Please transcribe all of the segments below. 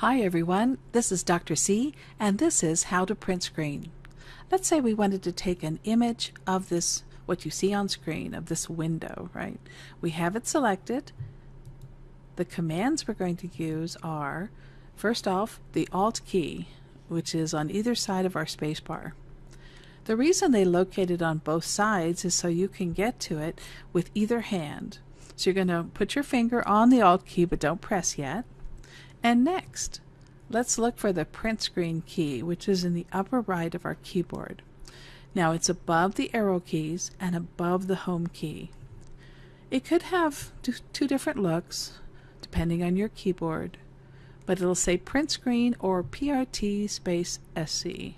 Hi everyone, this is Dr. C and this is How to Print Screen. Let's say we wanted to take an image of this, what you see on screen, of this window, right? We have it selected. The commands we're going to use are, first off, the Alt key, which is on either side of our spacebar. The reason they located on both sides is so you can get to it with either hand. So you're going to put your finger on the Alt key, but don't press yet. And next, let's look for the print screen key, which is in the upper right of our keyboard. Now it's above the arrow keys and above the home key. It could have two different looks depending on your keyboard, but it'll say print screen or PRT space SC.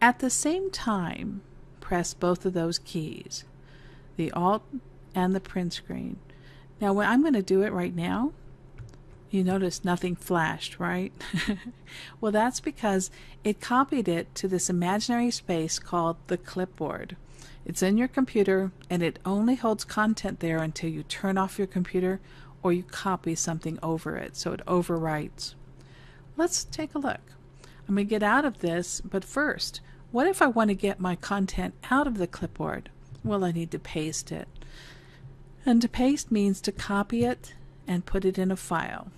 At the same time, press both of those keys, the Alt and the print screen. Now, I'm going to do it right now, you notice nothing flashed, right? well, that's because it copied it to this imaginary space called the clipboard. It's in your computer and it only holds content there until you turn off your computer or you copy something over it, so it overwrites. Let's take a look. I'm going to get out of this, but first, what if I want to get my content out of the clipboard? Well, I need to paste it. And to paste means to copy it and put it in a file.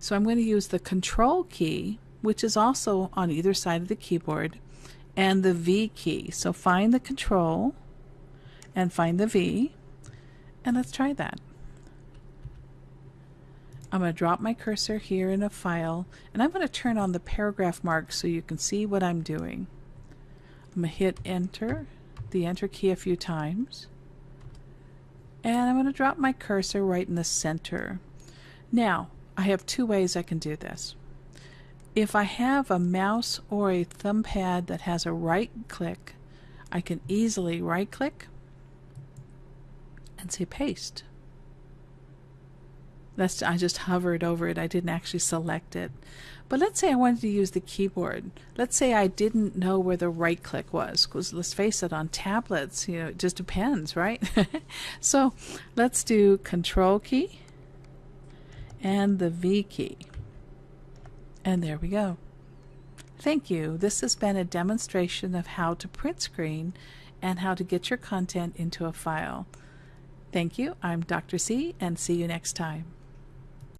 So I'm going to use the control key, which is also on either side of the keyboard, and the V key. So find the control and find the V, and let's try that. I'm going to drop my cursor here in a file, and I'm going to turn on the paragraph mark so you can see what I'm doing. I'm going to hit enter, the enter key a few times, and I'm going to drop my cursor right in the center. Now, I have two ways I can do this. If I have a mouse or a thumb pad that has a right click, I can easily right click and say paste. That's I just hovered over it. I didn't actually select it. But let's say I wanted to use the keyboard. Let's say I didn't know where the right click was because let's face it on tablets, you know, it just depends, right? so, let's do control key and the V key. And there we go. Thank you. This has been a demonstration of how to print screen and how to get your content into a file. Thank you. I'm Dr. C and see you next time.